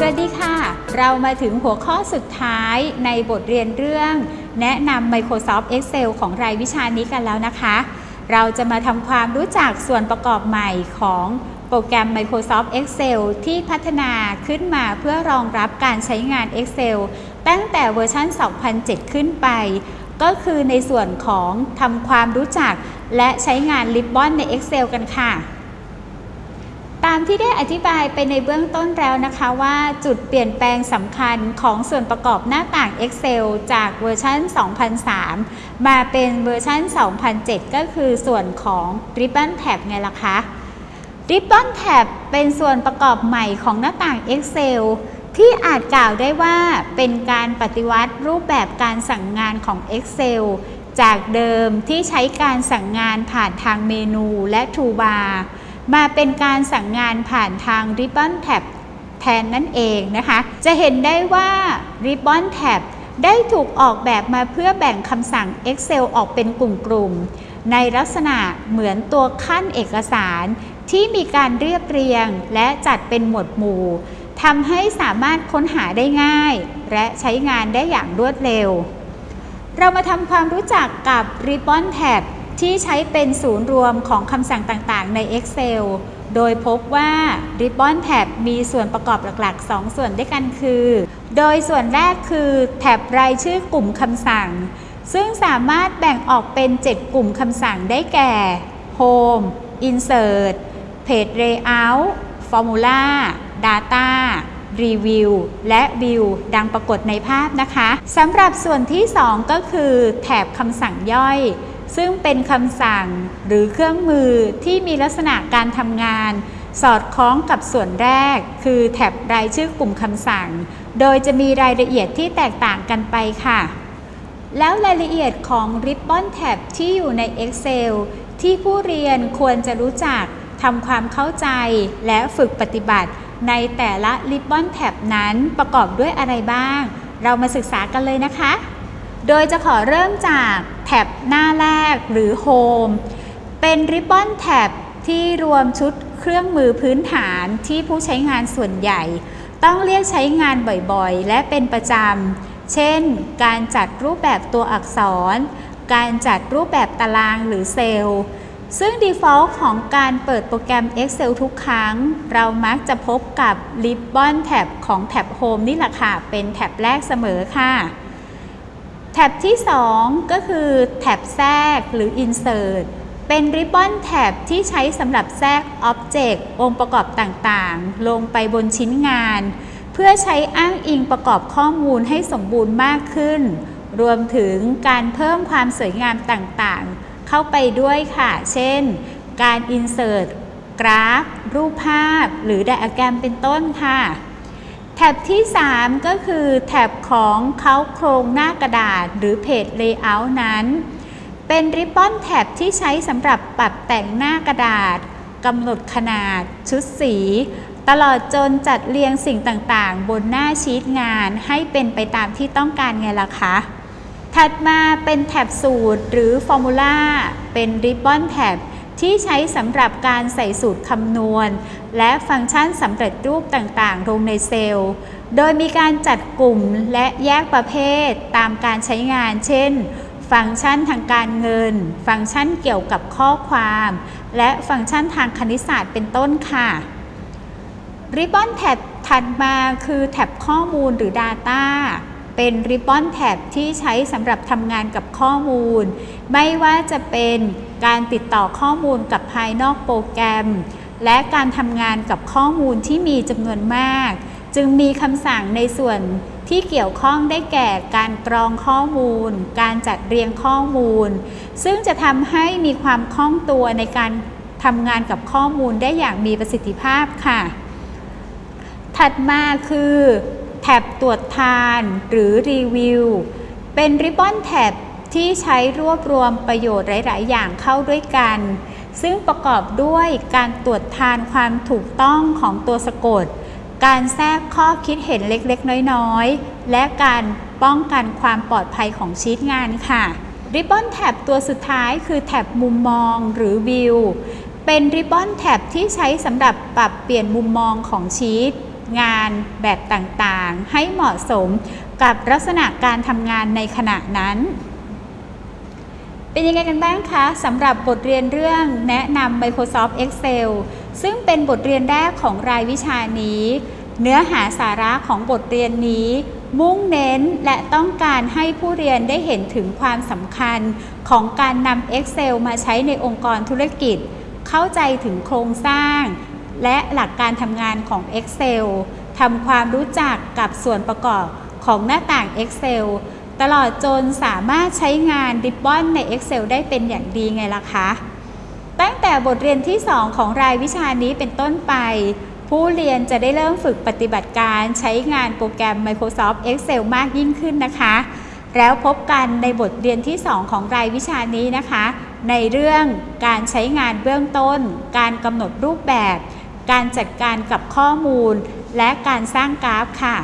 สวัสดีค่ะ เรามาถึงหัวข้อสุดท้ายในบทเรียนเรื่อง แนะนำ Microsoft Excel ของรายวิชานี้กันแล้วนะคะ เราจะมาทำความรู้จักส่วนประกอบใหม่ของโปรแกรม Microsoft Excel ที่พัฒนาขึ้นมาเพื่อรองรับการใช้งาน Excel ตั้งแต่เวอร์ชัน 2007 ขึ้นไป ก็คือในส่วนของทำความรู้จักและใช้งาน Ribbon ใน Excel กันค่ะามที่ได้อธิบายไปในเบื้องต้นแล้วนะคะว่าจุดเปลี่ยนแปลงสำคัญของส่วนประกอบหน้าต่าง Excel จากเวอร์ชัน 2003 มาเป็นเวอร์ชัน 2007 ก็คือส่วนของ Ribbon Tab ไงล่ะคะ Ribbon Tab เป็นส่วนประกอบใหม่ของหน้าต่าง Excel ที่อาจกล่าวได้ว่าเป็นการปฏิวัติรูปแบบการสั่งงานของ Excel จากเดิมที่ใช้การสั่งงานผ่านทางเมนูและ Toolbar มาเป็นการสั่งงานผ่านทาง Ribbon Tab แทนนั่นเองนะคะ จะเห็นได้ว่า Ribbon Tab ได้ถูกออกแบบมาเพื่อแบ่งคำสั่ง Excel ออกเป็นกลุ่มๆ ในลักษณะเหมือนตัวขั้นเอกสาร ที่มีการเรียบเรียงและจัดเป็นหมวดหมู่ทำให้สามารถค้นหาได้ง่าย และใช้งานได้อย่างรวดเร็ว เรามาทำความรู้จักกับ Ribbon Tab ที่ใช้เป็นศูนย์รวมของคำสั่งต่างๆ ใน Excel โดยพบว่า Ribbon Tab มีส่วนประกอบหลักๆ 2 ส่วนด้วยกันคือ โดยส่วนแรกคือแท็บรายชื่อกลุ่มคำสั่ง ซึ่งสามารถแบ่งออกเป็น 7 กลุ่มคำสั่งได้แก่ Home Insert Page Layout Formula Data Review และ View ดังปรากฏในภาพนะคะสำหรับส่วนที่ 2 ก็คือแถบคำสั่งย่อย ซึ่งเป็นคำสั่งหรือเครื่องมือที่มีลักษณะการทำงาน สอดคล้องกับส่วนแรก คือแถบรายชื่อกลุ่มคำสั่ง โดยจะมีรายละเอียดที่แตกต่างกันไปค่ะ แล้วรายละเอียดของ Ribbon Tab ที่อยู่ใน Excel ที่ผู้เรียนควรจะรู้จักทำความเข้าใจและฝึกปฏิบัติ ในแต่ละ Ribbon Tab นั้นประกอบด้วยอะไรบ้าง เรามาศึกษากันเลยนะคะ โดยจะขอเริ่มจากแท็บหน้าแรกหรือ Home เป็น Ribbon Tab ที่รวมชุดเครื่องมือพื้นฐานที่ผู้ใช้งานส่วนใหญ่ ต้องเรียกใช้งานบ่อยๆ และเป็นประจำ เช่น การจัดรูปแบบตัวอักษร การจัดรูปแบบตารางหรือเซลล์ ซึ่ง default ของการเปิดโปรแกรม Excel ทุกครั้ง เรามักจะพบกับ Ribbon Tab ของแท็บ Home นี่แหละค่ะ เป็นแท็บแรกเสมอค่ะ แท็บที่ 2 ก็คือแท็บแทรกหรือ Insert เป็น Ribbon Tab ที่ใช้สำหรับแทรก Object องค์ประกอบต่างๆ ลงไปบนชิ้นงาน เพื่อใช้อ้างอิงประกอบข้อมูลให้สมบูรณ์มากขึ้น รวมถึงการเพิ่มความสวยงามต่างๆ เข้าไปด้วยค่ะ เช่น การ Insert กราฟ รูปภาพ หรือไดอะแกรมเป็นต้นค่ะ แท็บที่ 3 ก็คือแท็บของเขาโครงหน้ากระดาษหรือเพจ Layout นั้น เป็นริบบอนแท็บที่ใช้สำหรับปรับแต่งหน้ากระดาษกำหนดขนาด ชุดสี ตลอดจนจัดเรียงสิ่งต่างๆ บนหน้าชีตงานให้เป็นไปตามที่ต้องการไงล่ะคะ ถัดมาเป็นแท็บสูตรหรือฟอร์มูลาเป็นริบบอนแท็บ ที่ใช้สำหรับการใส่สูตรคำนวณ และฟังก์ชันสำเร็จรูปต่างๆ ลงในเซลล์ โดยมีการจัดกลุ่มและแยกประเภทตามการใช้งาน เช่น ฟังก์ชันทางการเงิน ฟังก์ชันเกี่ยวกับข้อความ และฟังก์ชันทางคณิตศาสตร์เป็นต้นค่ะ Ribbon Tab ถัดมาคือแท็บข้อมูลหรือ Data เป็น Ribbon Tab ที่ใช้สำหรับทำงานกับข้อมูล ไม่ว่าจะเป็นการติดต่อข้อมูลกับภายนอกโปรแกรม และการทำงานกับข้อมูลที่มีจำนวนมาก จึงมีคำสั่งในส่วนที่เกี่ยวข้องได้แก่การกรองข้อมูล การจัดเรียงข้อมูล ซึ่งจะทำให้มีความคล่องตัวในการทำงานกับข้อมูลได้อย่างมีประสิทธิภาพค่ะ ถัดมาคือ แท็บตรวจทานหรือรีวิว เป็นริบบอนแท็บที่ใช้รวบรวมประโยชน์หลาย ๆ อย่างเข้าด้วยกัน ซึ่งประกอบด้วยการตรวจทานความถูกต้องของตัวสะกด การแทรกข้อคิดเห็นเล็ก ๆ น้อย ๆ และการป้องกันความปลอดภัยของชีตงานค่ะ ริบบอนแท็บตัวสุดท้ายคือแท็บมุมมองหรือวิว เป็นริบบอนแท็บที่ใช้สำหรับปรับเปลี่ยนมุมมองของชีต งานแบบต่างๆ ให้เหมาะสมกับลักษณะการทำงานในขณะนั้น เป็นยังไงกันบ้างคะสำหรับบทเรียนเรื่องแนะนำ Microsoft Excel ซึ่งเป็นบทเรียนแรกของรายวิชานี้ เนื้อหาสาระของบทเรียนนี้ มุ่งเน้นและต้องการให้ผู้เรียนได้เห็นถึงความสำคัญของการนำ Excel มาใช้ในองค์กรธุรกิจ เข้าใจถึงโครงสร้าง และหลักการทำงานของ Excel ทำความรู้จักกับส่วนประกอบของหน้าต่าง Excel ตลอดจนสามารถใช้งานริบบอนใน Excel ได้เป็นอย่างดีไงล่ะคะ ตั้งแต่บทเรียนที่ 2 ของรายวิชานี้เป็นต้นไป ผู้เรียนจะได้เริ่มฝึกปฏิบัติการใช้งานโปรแกรม Microsoft Excel มากยิ่งขึ้นนะคะ แล้วพบกันในบทเรียนที่ 2 ของรายวิชานี้นะคะ ในเรื่องการใช้งานเบื้องต้น การกำหนดรูปแบบ การจัดการกับข้อมูล และการสร้างกราฟค่ะ